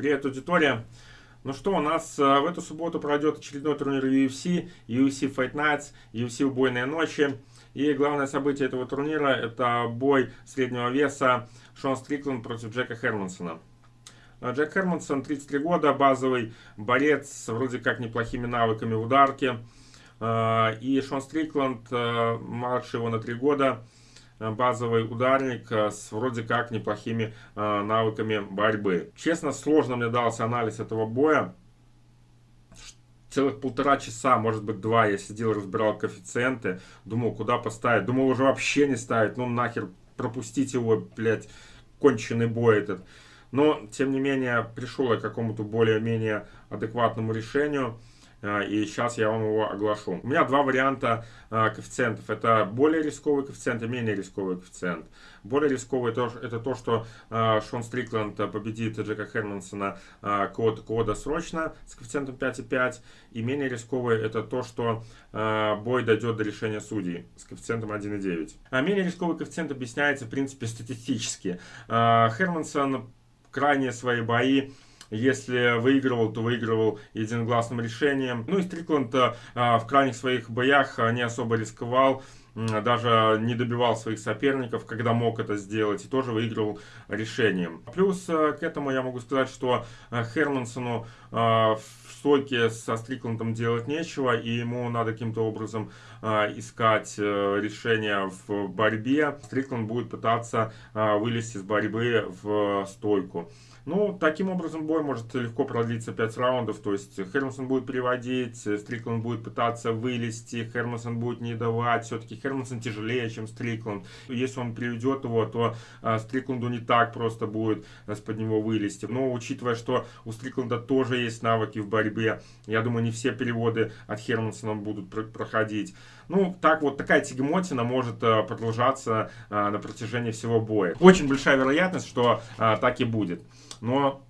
Привет, аудитория! Ну что, у нас в эту субботу пройдет очередной турнир UFC, UFC Fight Nights, UFC Убойные ночи. И главное событие этого турнира это бой среднего веса Шон Стрикленд против Джека Хермансона. Джек Хермансон, 33 года, базовый борец с вроде как неплохими навыками в ударке. И Шон Стрикленд, младше его на 3 года, базовый ударник э, с вроде как неплохими э, навыками борьбы. Честно, сложно мне дался анализ этого боя. Целых полтора часа, может быть два, я сидел, разбирал коэффициенты. Думал, куда поставить. Думал, уже вообще не ставить. Ну нахер, пропустить его, блядь, конченый бой этот. Но, тем не менее, пришел я к какому-то более-менее адекватному решению. А, и сейчас я вам его оглашу. У меня два варианта а, коэффициентов. Это более рисковый коэффициент и менее рисковый коэффициент. Более рисковый это то, что а, Шон Стрикленд победит Джека Хермансона код, кода срочно с коэффициентом 5,5. И менее рисковый это то, что бой дойдет до решения судей с коэффициентом 1,9. А менее рисковый коэффициент объясняется, в принципе, статистически. Хермансон крайние свои бои если выигрывал, то выигрывал единогласным решением. Ну и Стрикланд а, в крайних своих боях не особо рисковал даже не добивал своих соперников, когда мог это сделать, и тоже выигрывал решением. Плюс э, к этому я могу сказать, что э, Хермансону э, в стойке со Стрикландом делать нечего, и ему надо каким-то образом искать решение в борьбе. Стрикланд будет пытаться вылезти из борьбы в стойку. Ну, таким образом бой может легко продлиться 5 раундов, то есть Хермсон будет переводить, Стрикланд будет пытаться вылезти, Хермсон будет не давать, все-таки Хермсон тяжелее, чем Стрикланд. Если он приведет его, то а, Стрикланду не так просто будет из-под него вылезти. Но учитывая, что у Стрикланда тоже есть навыки в борьбе, я думаю, не все переводы от Хермансона будут проходить. Ну, так вот, такая тягемотина может а, продолжаться а, на протяжении всего боя. Очень большая вероятность, что а, так и будет но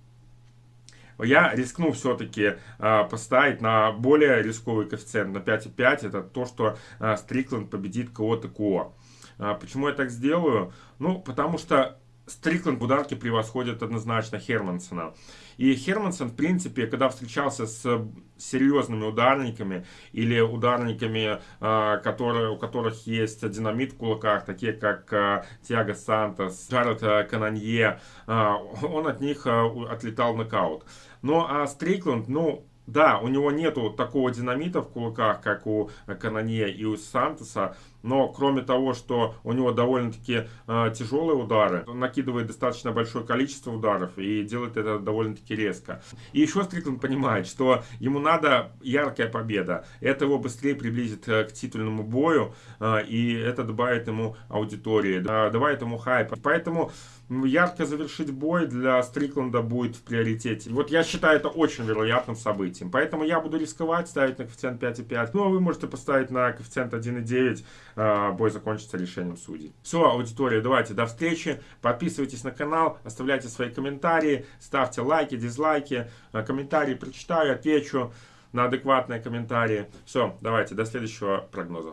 я рискну все-таки э, поставить на более рисковый коэффициент, на 5,5. Это то, что э, Стрикленд победит кого-то КО. Э, почему я так сделаю? Ну, потому что Стрикленд в ударке превосходит однозначно Хермансона. И Хермансон, в принципе, когда встречался с серьезными ударниками или ударниками, а, которые, у которых есть динамит в кулаках, такие как а, Тиаго Сантос, Джаред а, Кананье, он от них отлетал в нокаут. Но а Стрикленд, ну, да, у него нету такого динамита в кулаках, как у Канане и у Сантоса, но кроме того, что у него довольно-таки э, тяжелые удары, он накидывает достаточно большое количество ударов и делает это довольно-таки резко. И еще Стрикленд понимает, что ему надо яркая победа. Это его быстрее приблизит э, к титульному бою, э, и это добавит ему аудитории, добавит ему хайп. Поэтому ярко завершить бой для Стрикленда будет в приоритете. Вот я считаю это очень вероятным событием. Поэтому я буду рисковать, ставить на коэффициент 5,5. Ну, а вы можете поставить на коэффициент 1,9. А, бой закончится решением судей. Все, аудитория, давайте, до встречи. Подписывайтесь на канал, оставляйте свои комментарии, ставьте лайки, дизлайки. А, комментарии прочитаю, отвечу на адекватные комментарии. Все, давайте, до следующего прогноза.